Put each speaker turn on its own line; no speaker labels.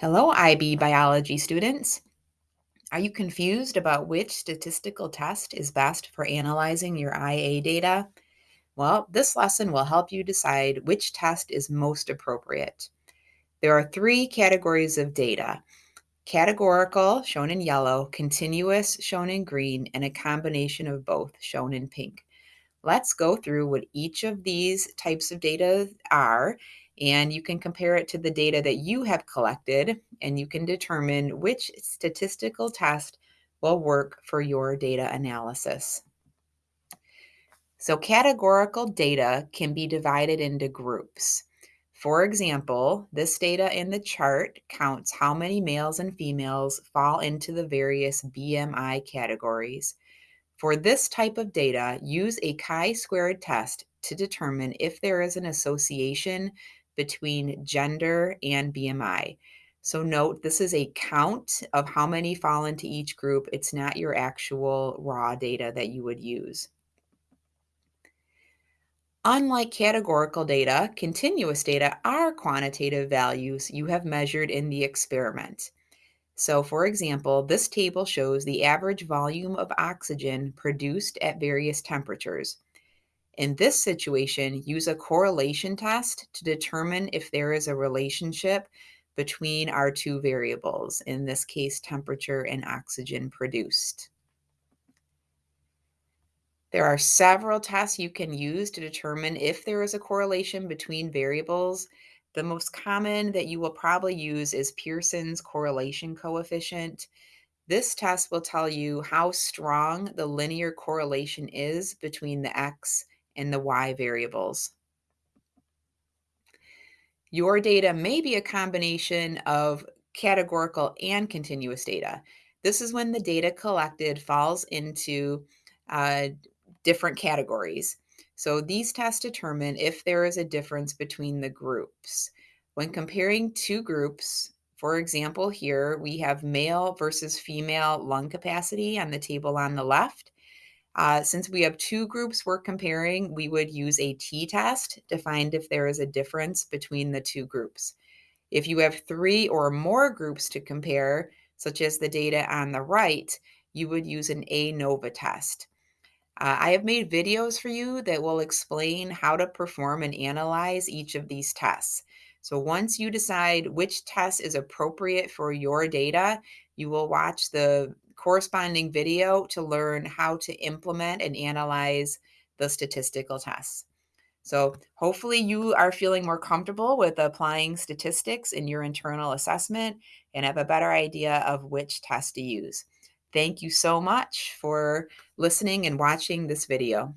Hello, IB biology students. Are you confused about which statistical test is best for analyzing your IA data? Well, this lesson will help you decide which test is most appropriate. There are three categories of data categorical, shown in yellow, continuous, shown in green, and a combination of both, shown in pink. Let's go through what each of these types of data are and you can compare it to the data that you have collected and you can determine which statistical test will work for your data analysis. So categorical data can be divided into groups. For example, this data in the chart counts how many males and females fall into the various BMI categories. For this type of data, use a chi-squared test to determine if there is an association between gender and BMI. So note this is a count of how many fall into each group. It's not your actual raw data that you would use. Unlike categorical data, continuous data are quantitative values you have measured in the experiment. So, for example, this table shows the average volume of oxygen produced at various temperatures. In this situation, use a correlation test to determine if there is a relationship between our two variables, in this case, temperature and oxygen produced. There are several tests you can use to determine if there is a correlation between variables. The most common that you will probably use is Pearson's correlation coefficient. This test will tell you how strong the linear correlation is between the x and the y variables. Your data may be a combination of categorical and continuous data. This is when the data collected falls into uh, different categories. So these tests determine if there is a difference between the groups. When comparing two groups, for example, here we have male versus female lung capacity on the table on the left. Uh, since we have two groups we're comparing, we would use a t-test to find if there is a difference between the two groups. If you have three or more groups to compare, such as the data on the right, you would use an ANOVA test. Uh, I have made videos for you that will explain how to perform and analyze each of these tests. So once you decide which test is appropriate for your data, you will watch the corresponding video to learn how to implement and analyze the statistical tests. So hopefully you are feeling more comfortable with applying statistics in your internal assessment and have a better idea of which test to use. Thank you so much for listening and watching this video.